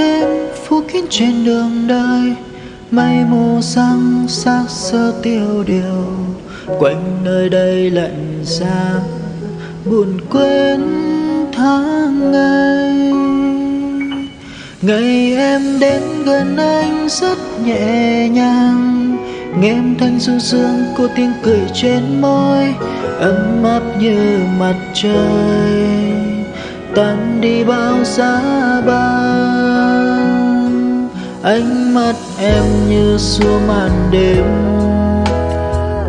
màn đêm phủ kín trên đường đời. Mây mù răng xác sơ tiêu điều. Quanh nơi đây lạnh giá buồn quên tháng ngày. Ngày em đến gần anh rất nhẹ nhàng. Nghe em thanh du dương cô tiếng cười trên môi, ấm áp như mặt trời tan đi bao giá băng ánh mắt em như xua màn đêm.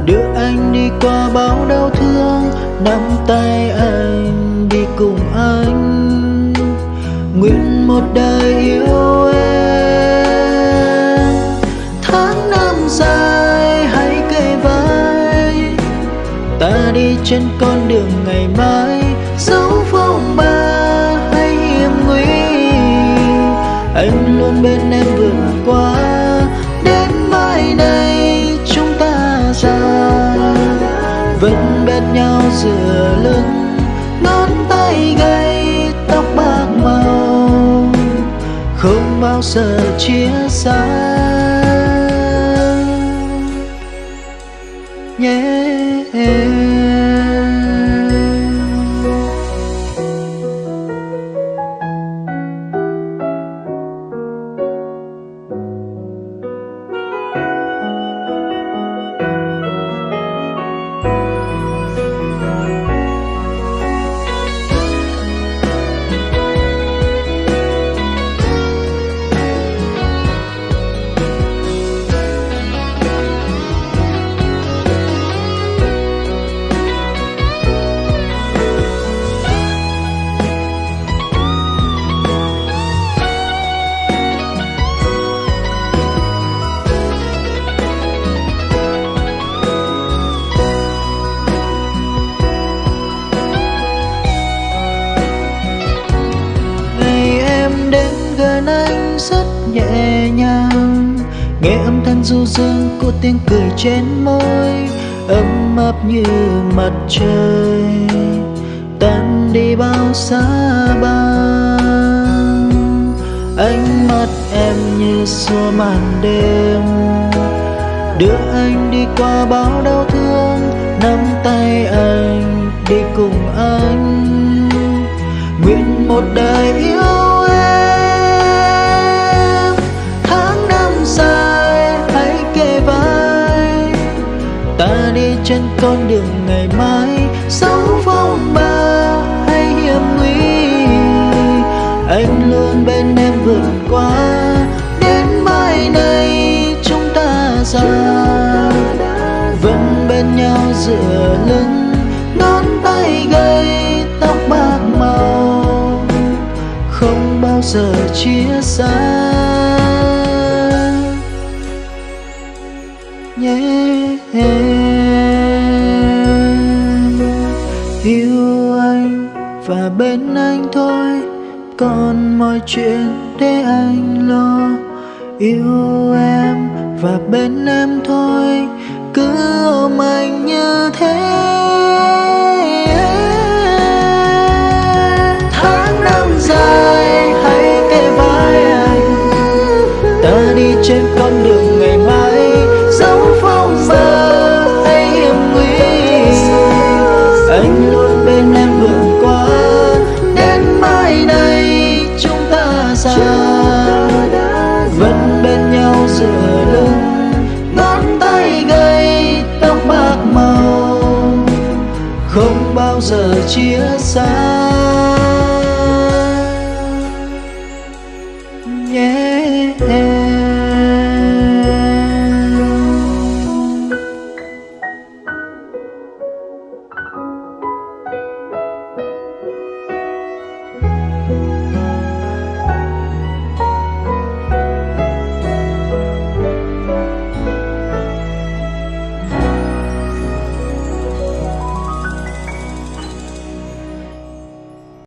Đưa anh đi qua bao đau thương, nắm tay anh đi cùng anh. Nguyện một đời yêu em. Tháng năm dài, hãy kề vai. Ta đi trên con đường ngày mai. Luôn bên em vượt qua. Đến mai này chúng ta già vẫn bên nhau giữa lưng, ngón tay gầy, tóc bạc màu. Không bao giờ chia xa. Đến anh rất nhẹ nhàng. Nghe âm thanh du dương của tiếng cười trên môi, ấm áp như mặt trời. Tan đi bao xa băng, ánh mắt em như xua màn đêm. Đưa anh đi qua bao đau thương, nắm tay anh đi cùng anh. Nguyện một đời yêu con đường ngày mai. Sóng phong ba hay hiểm nguy, anh luôn bên em vượt qua. Đến mai này chúng ta ra, vẫn bên nhau dựa lưng. Ngón tay gầy, tóc bạc màu, không bao giờ chia xa. Và bên anh thôi, còn mọi chuyện để anh lo. Yêu em và bên em thôi, cứ ôm anh như thế. Tháng năm dài, hãy kề vai anh. Ta đi trên con đường ngày mai, dấu phong ba hay hiểm nguy. Anh bên lưng ngón tay gầy tóc bạc màu không bao giờ chia xa.